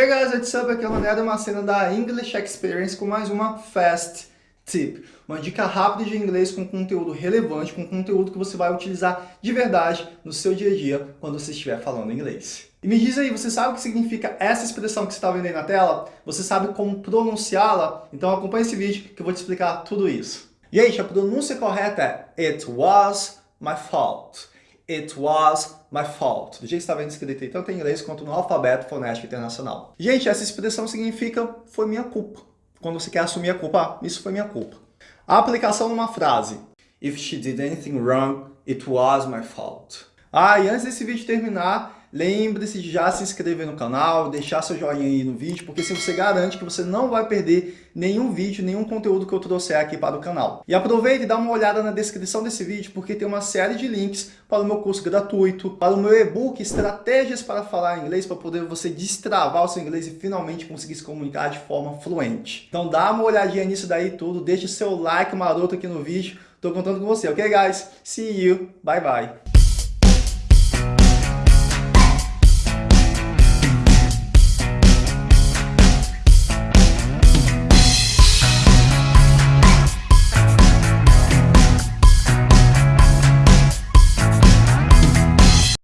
Hey guys, what's up? Aqui é o Mané uma cena da English Experience com mais uma Fast Tip. Uma dica rápida de inglês com conteúdo relevante, com conteúdo que você vai utilizar de verdade no seu dia a dia quando você estiver falando inglês. E me diz aí, você sabe o que significa essa expressão que você está vendo aí na tela? Você sabe como pronunciá-la? Então acompanhe esse vídeo que eu vou te explicar tudo isso. Gente, a pronúncia correta é It was my fault. It was my fault. Do jeito que vendo escrito aí, tanto em inglês quanto no alfabeto fonético internacional. Gente, essa expressão significa foi minha culpa. Quando você quer assumir a culpa, ah, isso foi minha culpa. A aplicação numa frase. If she did anything wrong, it was my fault. Ah, e antes desse vídeo terminar, Lembre-se de já se inscrever no canal, deixar seu joinha aí no vídeo, porque assim você garante que você não vai perder nenhum vídeo, nenhum conteúdo que eu trouxer aqui para o canal. E aproveite e dá uma olhada na descrição desse vídeo, porque tem uma série de links para o meu curso gratuito, para o meu e-book Estratégias para Falar Inglês, para poder você destravar o seu inglês e finalmente conseguir se comunicar de forma fluente. Então dá uma olhadinha nisso daí tudo, deixe seu like maroto aqui no vídeo, tô contando com você, ok guys? See you, bye bye!